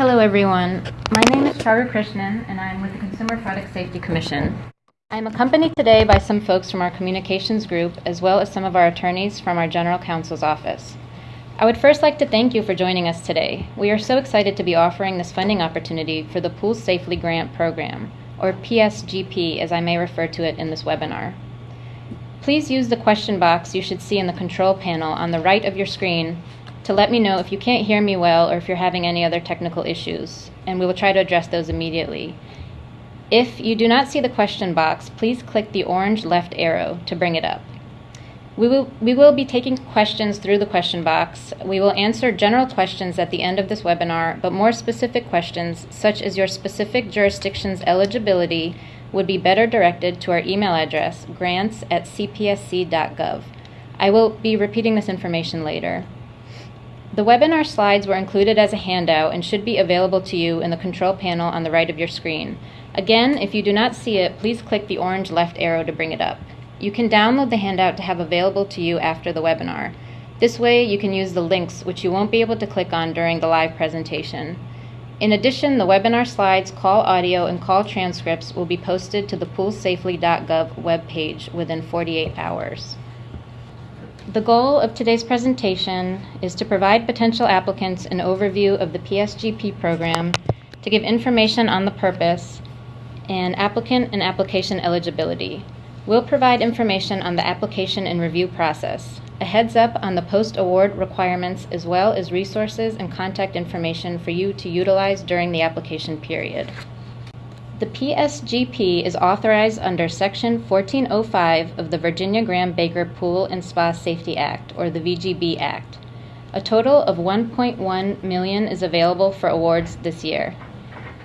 Hello, everyone. My name is Charu Krishnan, and I'm with the Consumer Product Safety Commission. I'm accompanied today by some folks from our communications group, as well as some of our attorneys from our General Counsel's office. I would first like to thank you for joining us today. We are so excited to be offering this funding opportunity for the Pool Safely Grant Program, or PSGP as I may refer to it in this webinar. Please use the question box you should see in the control panel on the right of your screen to let me know if you can't hear me well or if you're having any other technical issues, and we will try to address those immediately. If you do not see the question box, please click the orange left arrow to bring it up. We will, we will be taking questions through the question box. We will answer general questions at the end of this webinar, but more specific questions, such as your specific jurisdiction's eligibility, would be better directed to our email address, grants at cpsc.gov. I will be repeating this information later. The webinar slides were included as a handout and should be available to you in the control panel on the right of your screen. Again, if you do not see it, please click the orange left arrow to bring it up. You can download the handout to have available to you after the webinar. This way, you can use the links, which you won't be able to click on during the live presentation. In addition, the webinar slides, call audio, and call transcripts will be posted to the poolsafely.gov webpage within 48 hours. The goal of today's presentation is to provide potential applicants an overview of the PSGP program, to give information on the purpose, and applicant and application eligibility. We'll provide information on the application and review process, a heads up on the post award requirements, as well as resources and contact information for you to utilize during the application period. The PSGP is authorized under Section 1405 of the Virginia Graham Baker Pool and Spa Safety Act, or the VGB Act. A total of 1.1 million is available for awards this year.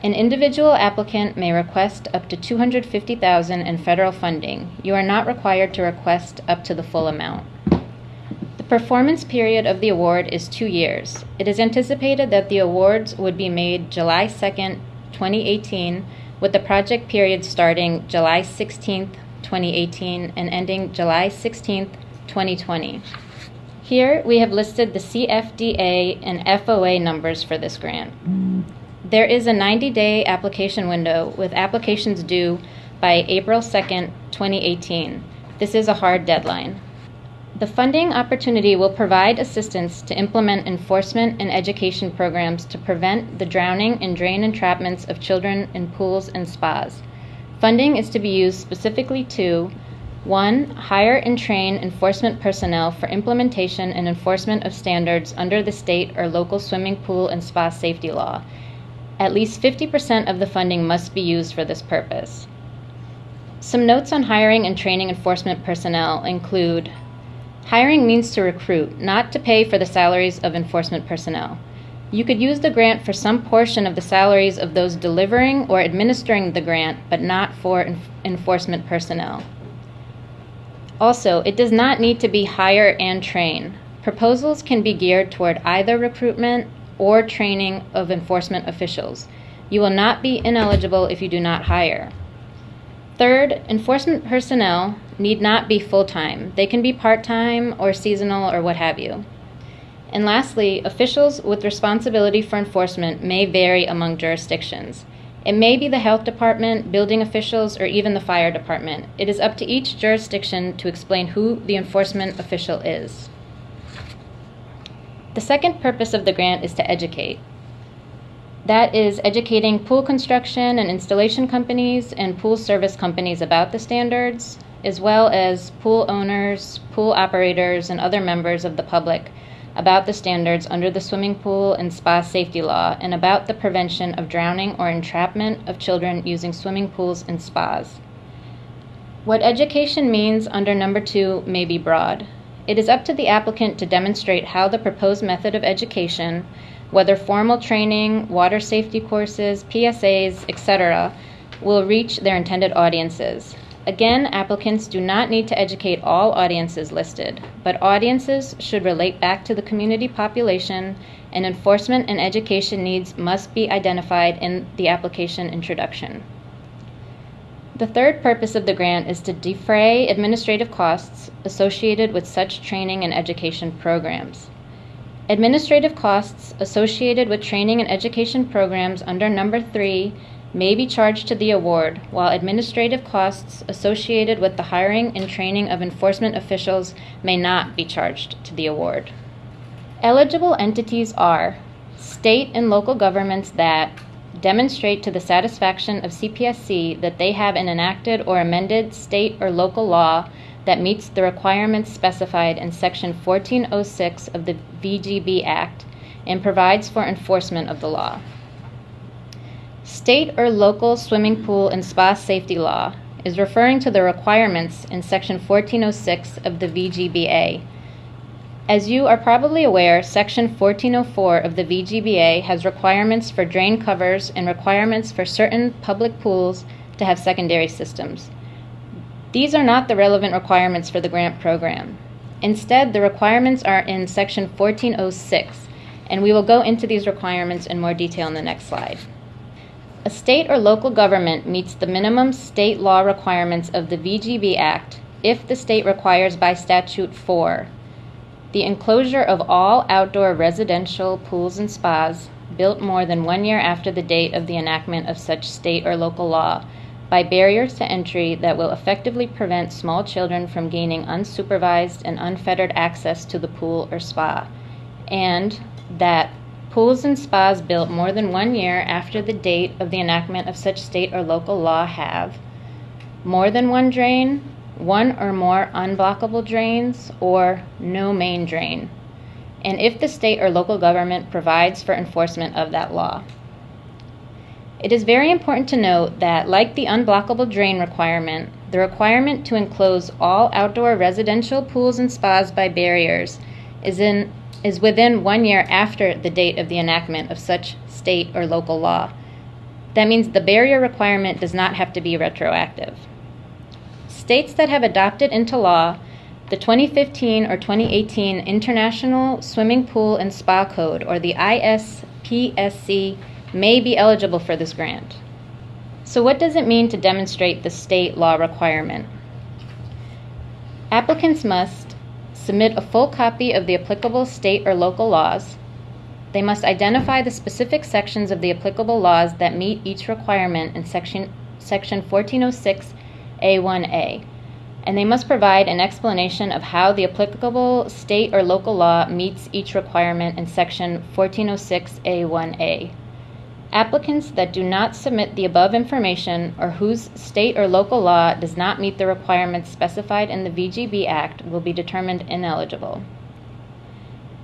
An individual applicant may request up to 250,000 in federal funding. You are not required to request up to the full amount. The performance period of the award is 2 years. It is anticipated that the awards would be made July 2nd, 2018, with the project period starting July 16th, 2018 and ending July 16th, 2020. Here we have listed the CFDA and FOA numbers for this grant. There is a 90 day application window with applications due by April 2nd, 2018. This is a hard deadline. The funding opportunity will provide assistance to implement enforcement and education programs to prevent the drowning and drain entrapments of children in pools and spas. Funding is to be used specifically to 1. Hire and train enforcement personnel for implementation and enforcement of standards under the state or local swimming pool and spa safety law at least 50% of the funding must be used for this purpose. Some notes on hiring and training enforcement personnel include hiring means to recruit, not to pay for the salaries of enforcement personnel. You could use the grant for some portion of the salaries of those delivering or administering the grant, but not for en- enforcement personnel. Also, it does not need to be hire and train. Proposals can be geared toward either recruitment or training of enforcement officials. You will not be ineligible if you do not hire. Third, enforcement personnel need not be full time. They can be part time or seasonal or what have you. And lastly, officials with responsibility for enforcement may vary among jurisdictions. It may be the health department, building officials, or even the fire department. It is up to each jurisdiction to explain who the enforcement official is. The second purpose of the grant is to educate. That is educating pool construction and installation companies and pool service companies about the standards, as well as pool owners, pool operators, and other members of the public about the standards under the swimming pool and spa safety law and about the prevention of drowning or entrapment of children using swimming pools and spas. What education means under number two may be broad. It is up to the applicant to demonstrate how the proposed method of education, whether formal training, water safety courses, PSAs, etc., will reach their intended audiences. Again, applicants do not need to educate all audiences listed, but audiences should relate back to the community population, and enforcement and education needs must be identified in the application introduction. The third purpose of the grant is to defray administrative costs associated with such training and education programs. Administrative costs associated with training and education programs under number three may be charged to the award, while administrative costs associated with the hiring and training of enforcement officials may not be charged to the award. Eligible entities are state and local governments that demonstrate to the satisfaction of CPSC that they have an enacted or amended state or local law that meets the requirements specified in Section 1406 of the VGB Act and provides for enforcement of the law. State or local swimming pool and spa safety law is referring to the requirements in Section 1406 of the VGBA. As you are probably aware, Section 1404 of the VGBA has requirements for drain covers and requirements for certain public pools to have secondary systems. These are not the relevant requirements for the grant program. Instead, the requirements are in Section 1406, and we will go into these requirements in more detail in the next slide. A state or local government meets the minimum state law requirements of the VGB Act if the state requires by statute 4 the enclosure of all outdoor residential pools and spas built more than one year after the date of the enactment of such state or local law by barriers to entry that will effectively prevent small children from gaining unsupervised and unfettered access to the pool or spa, and that pools and spas built more than one year after the date of the enactment of such state or local law have more than one drain, one or more unblockable drains, or no main drain, and if the state or local government provides for enforcement of that law. It is very important to note that, like the unblockable drain requirement, the requirement to enclose all outdoor residential pools and spas by barriers is, in, is within one year after the date of the enactment of such state or local law. That means the barrier requirement does not have to be retroactive. States that have adopted into law the 2015 or 2018 International Swimming Pool and Spa Code, or the ISPSC may be eligible for this grant. So, what does it mean to demonstrate the state law requirement? Applicants must submit a full copy of the applicable state or local laws. They must identify the specific sections of the applicable laws that meet each requirement in section, section 1406A1A. And they must provide an explanation of how the applicable state or local law meets each requirement in section 1406A1A. Applicants that do not submit the above information or whose state or local law does not meet the requirements specified in the VGB Act will be determined ineligible.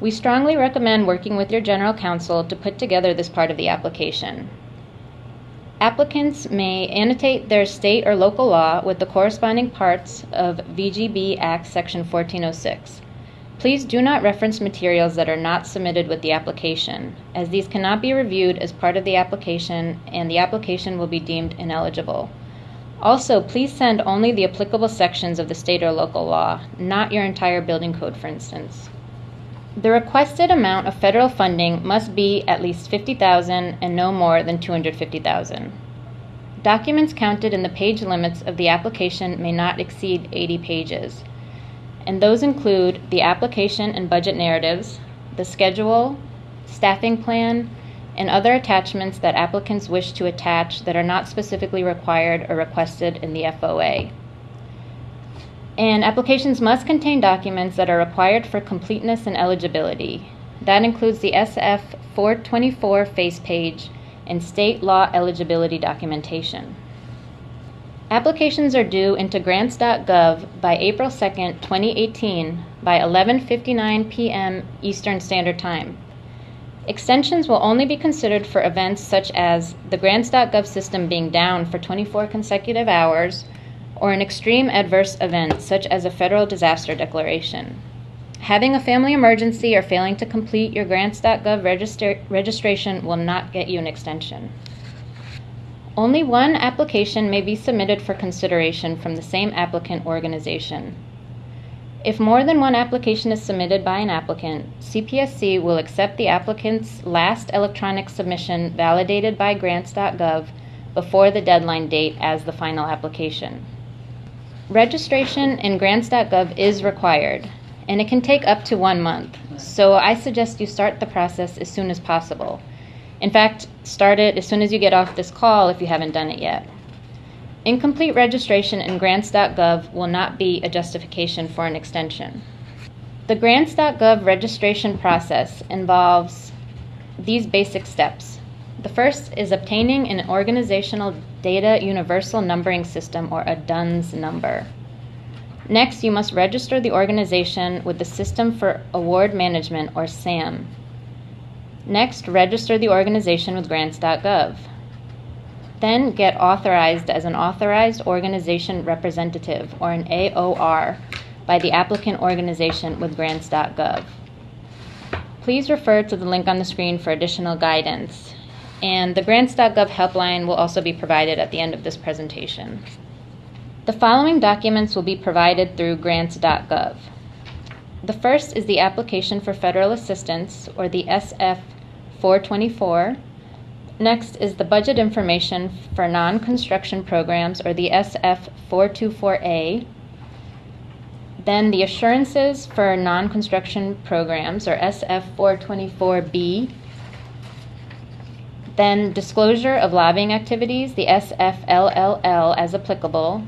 We strongly recommend working with your general counsel to put together this part of the application. Applicants may annotate their state or local law with the corresponding parts of VGB Act Section 1406. Please do not reference materials that are not submitted with the application, as these cannot be reviewed as part of the application and the application will be deemed ineligible. Also, please send only the applicable sections of the state or local law, not your entire building code, for instance. The requested amount of federal funding must be at least 50,000 and no more than 250,000. Documents counted in the page limits of the application may not exceed 80 pages and those include the application and budget narratives, the schedule, staffing plan, and other attachments that applicants wish to attach that are not specifically required or requested in the FOA. And applications must contain documents that are required for completeness and eligibility. That includes the SF 424 face page and state law eligibility documentation. Applications are due into grants.gov by April 2, 2018 by 11:59 p.m. Eastern Standard Time. Extensions will only be considered for events such as the grants.gov system being down for 24 consecutive hours or an extreme adverse event such as a federal disaster declaration. Having a family emergency or failing to complete your grants.gov register- registration will not get you an extension. Only one application may be submitted for consideration from the same applicant organization. If more than one application is submitted by an applicant, CPSC will accept the applicant's last electronic submission validated by grants.gov before the deadline date as the final application. Registration in grants.gov is required, and it can take up to one month. So I suggest you start the process as soon as possible. In fact, start it as soon as you get off this call if you haven't done it yet. Incomplete registration in grants.gov will not be a justification for an extension. The grants.gov registration process involves these basic steps. The first is obtaining an Organizational Data Universal Numbering System or a DUNS number. Next, you must register the organization with the System for Award Management or SAM. Next, register the organization with grants.gov. Then get authorized as an Authorized Organization Representative or an AOR by the applicant organization with grants.gov. Please refer to the link on the screen for additional guidance. And the grants.gov helpline will also be provided at the end of this presentation. The following documents will be provided through grants.gov. The first is the application for federal assistance, or the SF 424. Next is the budget information for non construction programs, or the SF 424A. Then the assurances for non construction programs, or SF 424B. Then disclosure of lobbying activities, the SFLLL as applicable.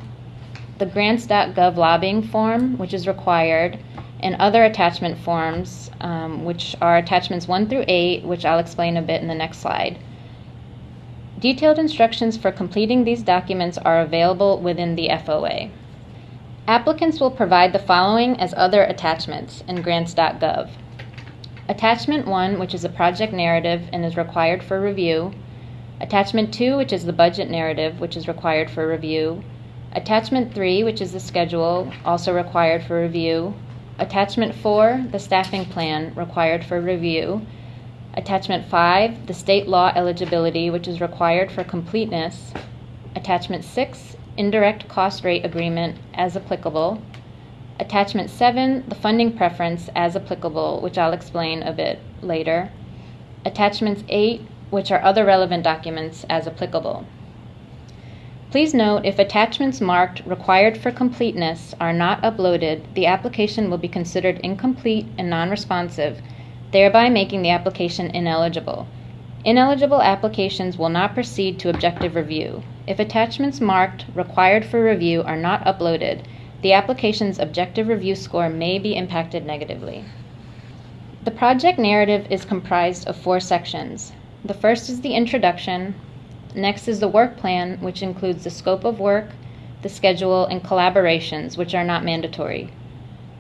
The grants.gov lobbying form, which is required, and other attachment forms, um, which are attachments 1 through 8, which I'll explain a bit in the next slide. Detailed instructions for completing these documents are available within the FOA. Applicants will provide the following as other attachments in grants.gov. Attachment 1, which is a project narrative and is required for review. Attachment 2, which is the budget narrative, which is required for review. Attachment 3, which is the schedule, also required for review. Attachment 4, the staffing plan, required for review. Attachment 5, the state law eligibility, which is required for completeness. Attachment 6, indirect cost rate agreement as applicable. Attachment 7, the funding preference as applicable, which I'll explain a bit later. Attachments 8, which are other relevant documents as applicable. Please note if attachments marked required for completeness are not uploaded, the application will be considered incomplete and non responsive, thereby making the application ineligible. Ineligible applications will not proceed to objective review. If attachments marked required for review are not uploaded, the application's objective review score may be impacted negatively. The project narrative is comprised of four sections. The first is the introduction, next is the work plan, which includes the scope of work, the schedule, and collaborations, which are not mandatory.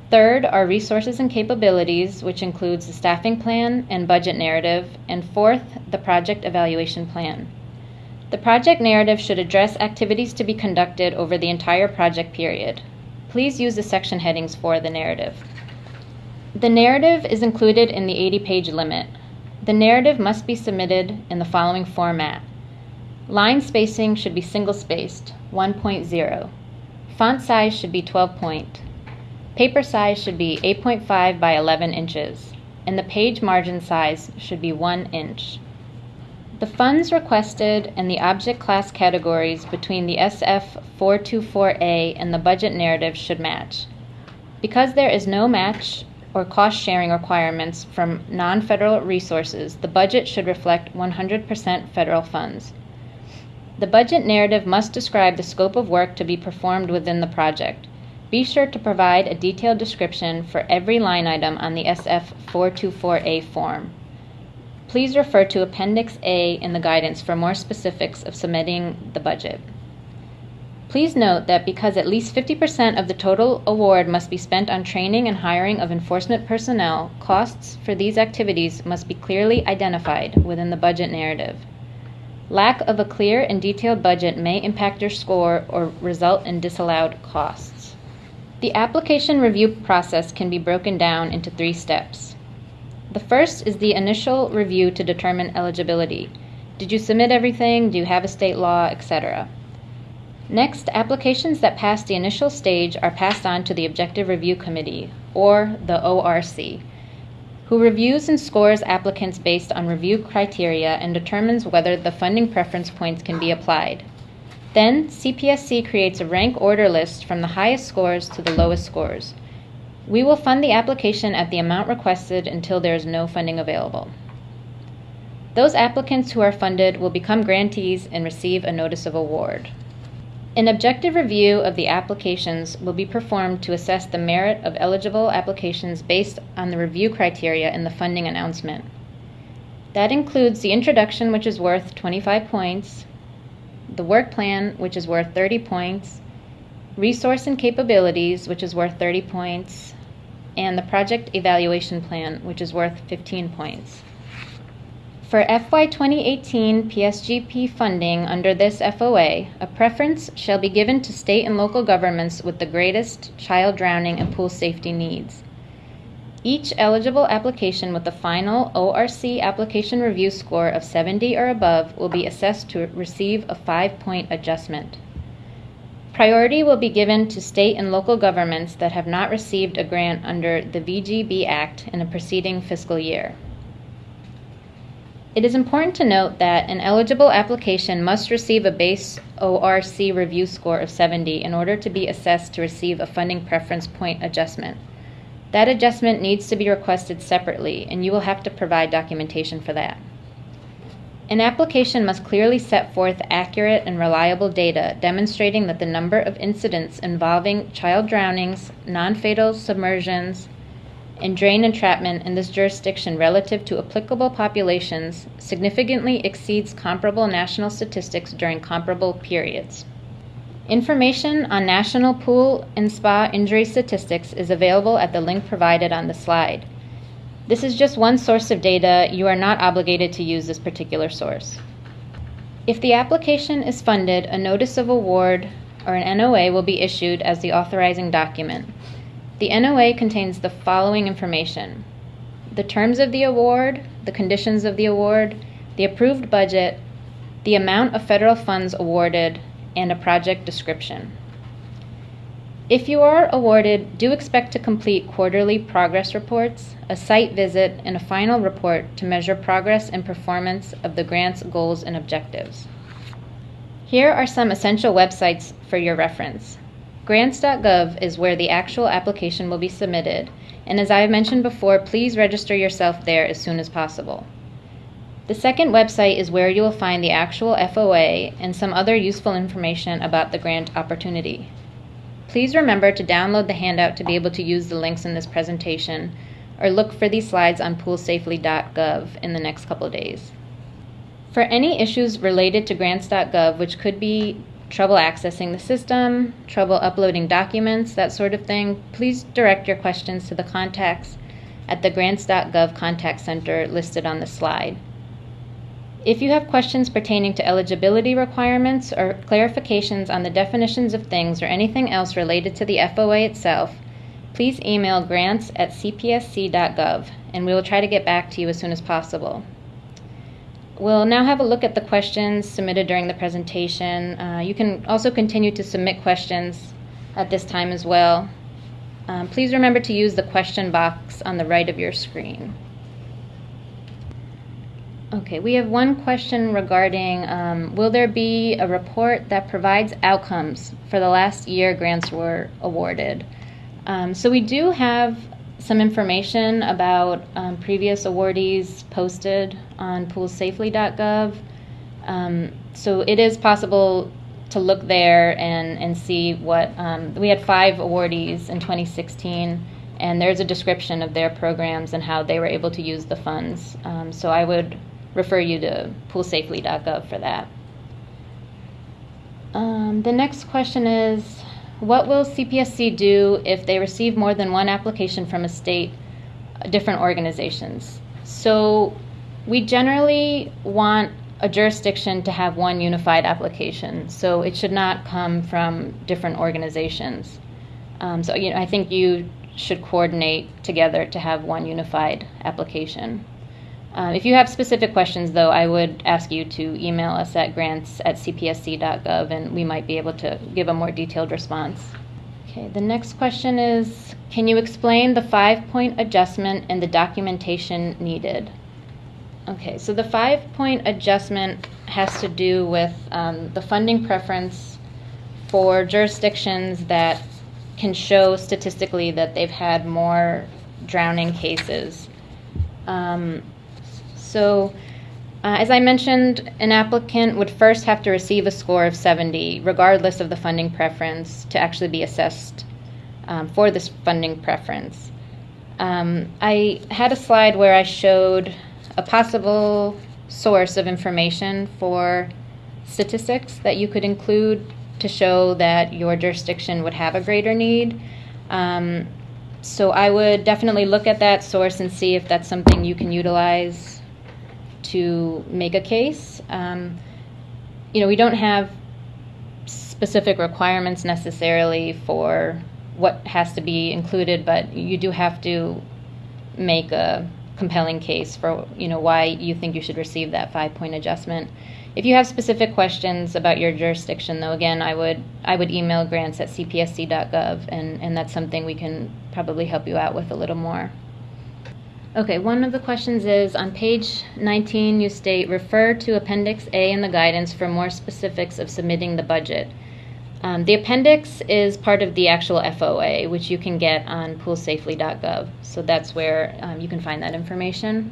Third are resources and capabilities, which includes the staffing plan and budget narrative. And fourth, the project evaluation plan. The project narrative should address activities to be conducted over the entire project period. Please use the section headings for the narrative. The narrative is included in the 80 page limit. The narrative must be submitted in the following format Line spacing should be single spaced, 1.0. Font size should be 12 point. Paper size should be 8.5 by 11 inches, and the page margin size should be 1 inch. The funds requested and the object class categories between the SF424A and the budget narrative should match. Because there is no match or cost sharing requirements from non federal resources, the budget should reflect 100% federal funds. The budget narrative must describe the scope of work to be performed within the project. Be sure to provide a detailed description for every line item on the SF424A form. Please refer to Appendix A in the guidance for more specifics of submitting the budget. Please note that because at least 50% of the total award must be spent on training and hiring of enforcement personnel, costs for these activities must be clearly identified within the budget narrative. Lack of a clear and detailed budget may impact your score or result in disallowed costs. The application review process can be broken down into three steps. The first is the initial review to determine eligibility. Did you submit everything? Do you have a state law, etc.? Next, applications that pass the initial stage are passed on to the Objective Review Committee, or the ORC, who reviews and scores applicants based on review criteria and determines whether the funding preference points can be applied. Then, CPSC creates a rank order list from the highest scores to the lowest scores. We will fund the application at the amount requested until there is no funding available. Those applicants who are funded will become grantees and receive a notice of award. An objective review of the applications will be performed to assess the merit of eligible applications based on the review criteria in the funding announcement. That includes the introduction, which is worth 25 points, the work plan, which is worth 30 points, resource and capabilities, which is worth 30 points, and the project evaluation plan, which is worth 15 points. For FY 2018 PSGP funding under this FOA, a preference shall be given to state and local governments with the greatest child drowning and pool safety needs. Each eligible application with a final ORC application review score of 70 or above will be assessed to receive a five point adjustment. Priority will be given to state and local governments that have not received a grant under the VGB Act in a preceding fiscal year. It is important to note that an eligible application must receive a base ORC review score of 70 in order to be assessed to receive a funding preference point adjustment. That adjustment needs to be requested separately, and you will have to provide documentation for that. An application must clearly set forth accurate and reliable data demonstrating that the number of incidents involving child drownings, non fatal submersions, and drain entrapment in this jurisdiction relative to applicable populations significantly exceeds comparable national statistics during comparable periods. Information on national pool and spa injury statistics is available at the link provided on the slide. This is just one source of data. You are not obligated to use this particular source. If the application is funded, a notice of award or an NOA will be issued as the authorizing document. The NOA contains the following information the terms of the award, the conditions of the award, the approved budget, the amount of federal funds awarded, and a project description. If you are awarded, do expect to complete quarterly progress reports, a site visit, and a final report to measure progress and performance of the grant's goals and objectives. Here are some essential websites for your reference. Grants.gov is where the actual application will be submitted, and as I have mentioned before, please register yourself there as soon as possible. The second website is where you will find the actual FOA and some other useful information about the grant opportunity. Please remember to download the handout to be able to use the links in this presentation, or look for these slides on poolsafely.gov in the next couple days. For any issues related to grants.gov, which could be trouble accessing the system, trouble uploading documents, that sort of thing, please direct your questions to the contacts at the grants.gov contact center listed on the slide. If you have questions pertaining to eligibility requirements or clarifications on the definitions of things or anything else related to the FOA itself, please email grants at cpsc.gov and we will try to get back to you as soon as possible. We'll now have a look at the questions submitted during the presentation. Uh, you can also continue to submit questions at this time as well. Um, please remember to use the question box on the right of your screen. Okay, we have one question regarding um, will there be a report that provides outcomes for the last year grants were awarded? Um, so we do have some information about um, previous awardees posted on poolsafely.gov. Um, so it is possible to look there and, and see what um, we had five awardees in 2016, and there's a description of their programs and how they were able to use the funds. Um, so I would refer you to poolsafely.gov for that. Um, the next question is what will CPSC do if they receive more than one application from a state, uh, different organizations? So we generally want a jurisdiction to have one unified application, so it should not come from different organizations. Um, so you know, I think you should coordinate together to have one unified application. Uh, if you have specific questions, though, I would ask you to email us at grants at cpsc.gov and we might be able to give a more detailed response. Okay, the next question is Can you explain the five point adjustment and the documentation needed? Okay, so the five point adjustment has to do with um, the funding preference for jurisdictions that can show statistically that they've had more drowning cases. Um, so, uh, as I mentioned, an applicant would first have to receive a score of 70, regardless of the funding preference, to actually be assessed um, for this funding preference. Um, I had a slide where I showed a possible source of information for statistics that you could include to show that your jurisdiction would have a greater need. Um, so I would definitely look at that source and see if that's something you can utilize to make a case. Um, you know, we don't have specific requirements necessarily for what has to be included, but you do have to make a compelling case for you know why you think you should receive that five point adjustment. If you have specific questions about your jurisdiction, though, again, I would I would email grants at cpsc.gov, and, and that's something we can probably help you out with a little more. Okay, one of the questions is on page 19, you state refer to Appendix A in the guidance for more specifics of submitting the budget. Um, the appendix is part of the actual FOA, which you can get on poolsafely.gov. So that's where um, you can find that information.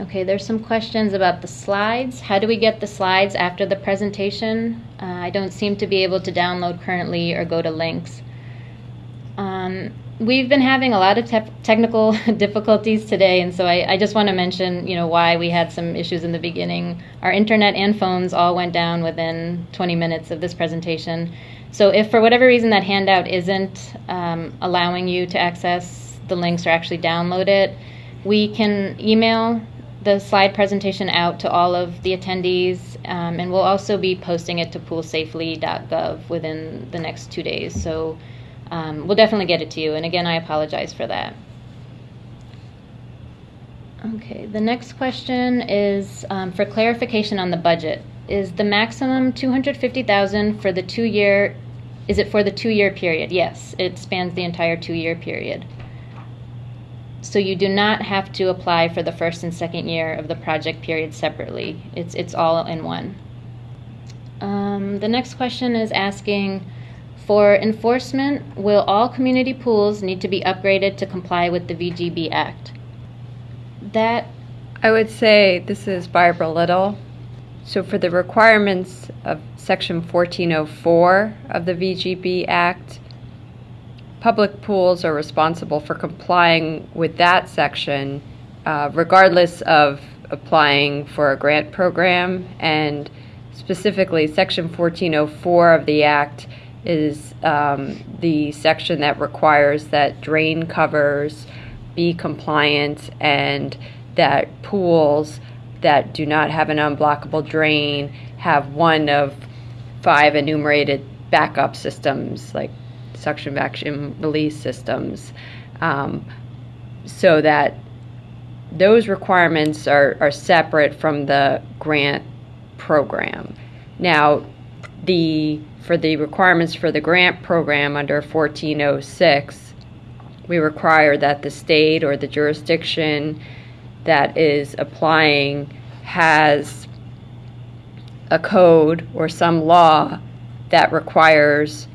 Okay, there's some questions about the slides. How do we get the slides after the presentation? Uh, I don't seem to be able to download currently or go to links. Um, we've been having a lot of te- technical difficulties today, and so I, I just want to mention, you know, why we had some issues in the beginning. Our internet and phones all went down within 20 minutes of this presentation. So if for whatever reason that handout isn't um, allowing you to access the links or actually download it, we can email the slide presentation out to all of the attendees, um, and we'll also be posting it to poolsafely.gov within the next two days. So um, we'll definitely get it to you. And again, I apologize for that. Okay, the next question is um, for clarification on the budget. Is the maximum 250,000 for the two-year? Is it for the two-year period? Yes, it spans the entire two-year period. So you do not have to apply for the first and second year of the project period separately. It's it's all in one. Um, the next question is asking for enforcement, will all community pools need to be upgraded to comply with the VGB Act? That I would say this is Barbara Little. So for the requirements of Section 1404 of the VGB Act, public pools are responsible for complying with that section uh, regardless of applying for a grant program and specifically Section 1404 of the Act is um, the section that requires that drain covers be compliant and that pools that do not have an unblockable drain have one of five enumerated backup systems like suction vacuum release systems um, so that those requirements are, are separate from the grant program. Now, the for the requirements for the grant program under 1406, we require that the state or the jurisdiction that is applying has a code or some law that requires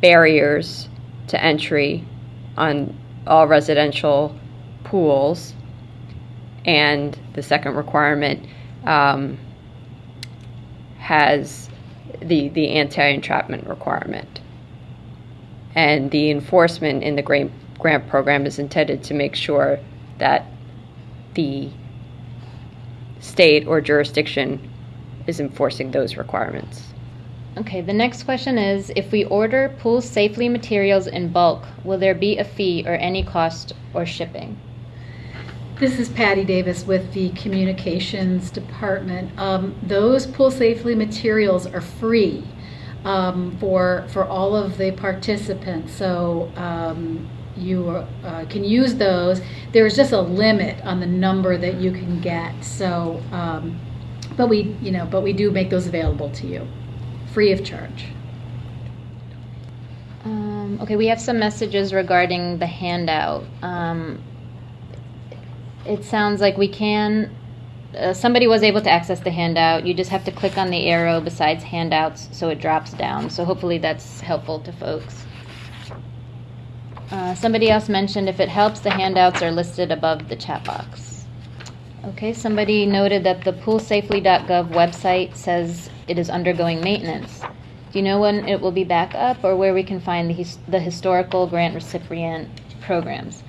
barriers to entry on all residential pools. And the second requirement um, has the, the anti-entrapment requirement. And the enforcement in the grant, grant program is intended to make sure that the state or jurisdiction is enforcing those requirements. Okay, the next question is if we order pool safely materials in bulk, will there be a fee or any cost or shipping? This is Patty Davis with the Communications Department. Um, those pool safely materials are free um, for for all of the participants. So um, you uh, can use those. There's just a limit on the number that you can get. So, um, but we you know but we do make those available to you, free of charge. Um, okay, we have some messages regarding the handout. Um, it sounds like we can uh, somebody was able to access the handout. You just have to click on the arrow besides handouts so it drops down. So hopefully that's helpful to folks. Uh, somebody else mentioned if it helps, the handouts are listed above the chat box. Okay, somebody noted that the poolsafely.gov website says it is undergoing maintenance. Do you know when it will be back up or where we can find the, his- the historical grant recipient programs?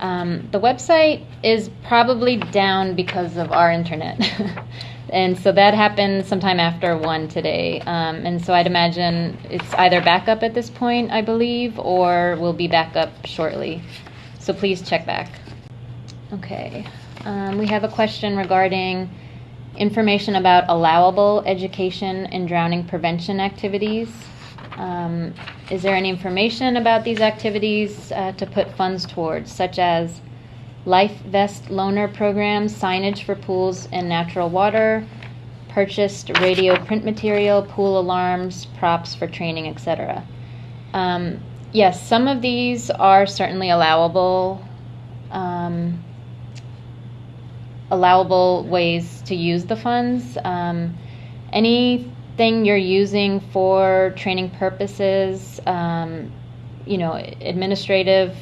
Um, the website is probably down because of our internet. and so that happened sometime after one today. Um, and so I'd imagine it's either back up at this point, I believe, or will be back up shortly. So please check back. Okay. Um, we have a question regarding information about allowable education and drowning prevention activities. Um, is there any information about these activities uh, to put funds towards, such as life vest loaner programs, signage for pools and natural water, purchased radio print material, pool alarms, props for training, etc.? Um, yes, some of these are certainly allowable. Um, allowable ways to use the funds. Um, anything you're using for training purposes, um, you know, administrative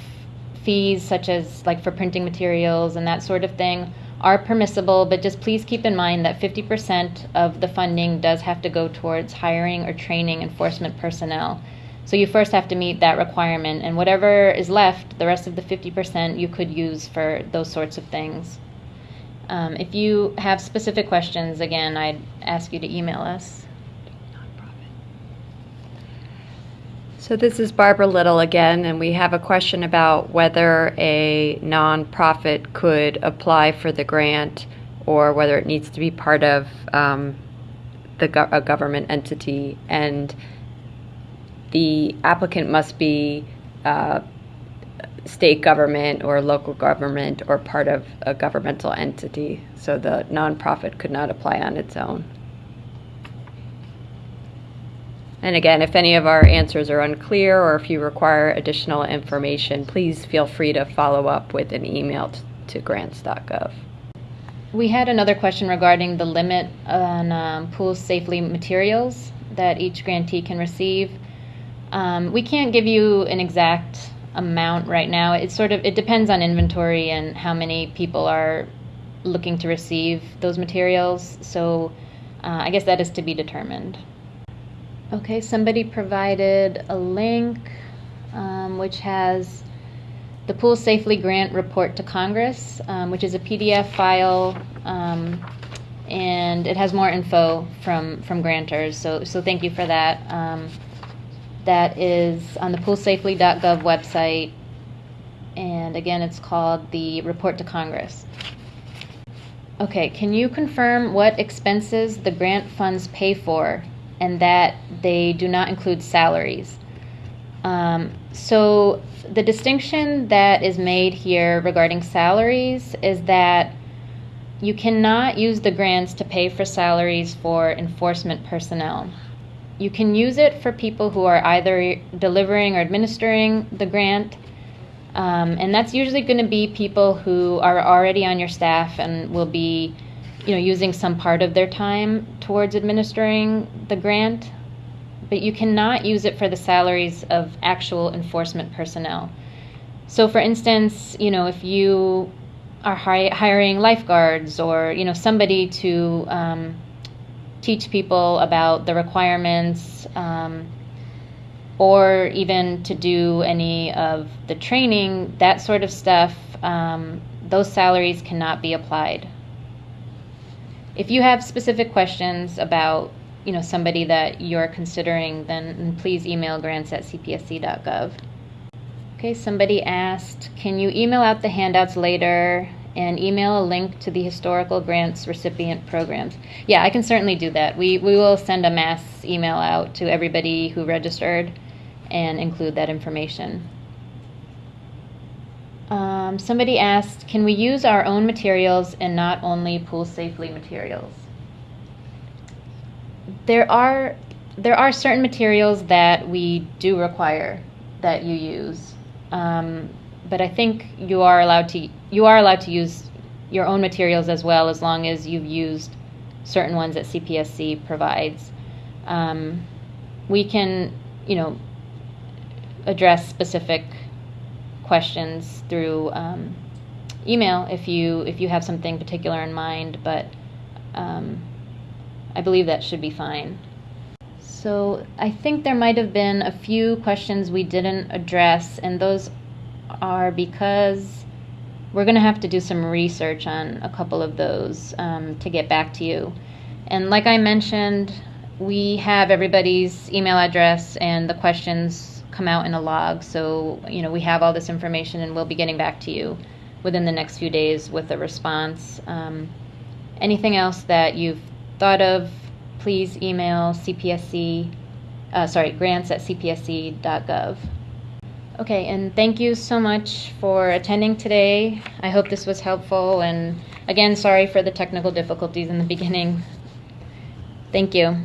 fees such as like for printing materials and that sort of thing are permissible, but just please keep in mind that 50% of the funding does have to go towards hiring or training enforcement personnel. So you first have to meet that requirement, and whatever is left, the rest of the 50% you could use for those sorts of things. Um, if you have specific questions, again, I'd ask you to email us. So this is Barbara Little again, and we have a question about whether a nonprofit could apply for the grant or whether it needs to be part of um, the go- a government entity. And the applicant must be uh, state government or local government or part of a governmental entity. So the nonprofit could not apply on its own. And again, if any of our answers are unclear or if you require additional information, please feel free to follow up with an email to grants.gov. We had another question regarding the limit on um, pool safely materials that each grantee can receive. Um, we can't give you an exact amount right now. It sort of it depends on inventory and how many people are looking to receive those materials. So uh, I guess that is to be determined. Okay, somebody provided a link um, which has the Pool Safely Grant Report to Congress, um, which is a PDF file, um, and it has more info from from grantors. So so thank you for that. Um, that is on the poolsafely.gov website, and again, it's called the Report to Congress. Okay, can you confirm what expenses the grant funds pay for and that they do not include salaries? Um, so, the distinction that is made here regarding salaries is that you cannot use the grants to pay for salaries for enforcement personnel. You can use it for people who are either delivering or administering the grant, um, and that's usually going to be people who are already on your staff and will be, you know, using some part of their time towards administering the grant. But you cannot use it for the salaries of actual enforcement personnel. So, for instance, you know, if you are hi- hiring lifeguards or you know somebody to um, teach people about the requirements um, or even to do any of the training, that sort of stuff, um, those salaries cannot be applied. If you have specific questions about you know somebody that you're considering, then please email grants at cpsc.gov. Okay, somebody asked, can you email out the handouts later and email a link to the historical grants recipient programs? Yeah, I can certainly do that. We, we will send a mass email out to everybody who registered and include that information. Um, somebody asked, can we use our own materials and not only pool safely materials? There are there are certain materials that we do require that you use, um, but I think you are allowed to you are allowed to use your own materials as well, as long as you've used certain ones that CPSC provides. Um, we can, you know, address specific questions through um, email if you if you have something particular in mind, but um, I believe that should be fine. So I think there might have been a few questions we didn't address, and those are because we're going to have to do some research on a couple of those um, to get back to you. And like I mentioned, we have everybody's email address and the questions come out in a log. So, you know, we have all this information and we'll be getting back to you within the next few days with a response. Um, anything else that you've thought of, please email CPSC, uh, sorry, grants at cpsc.gov. Okay, and thank you so much for attending today. I hope this was helpful. And again, sorry for the technical difficulties in the beginning. Thank you.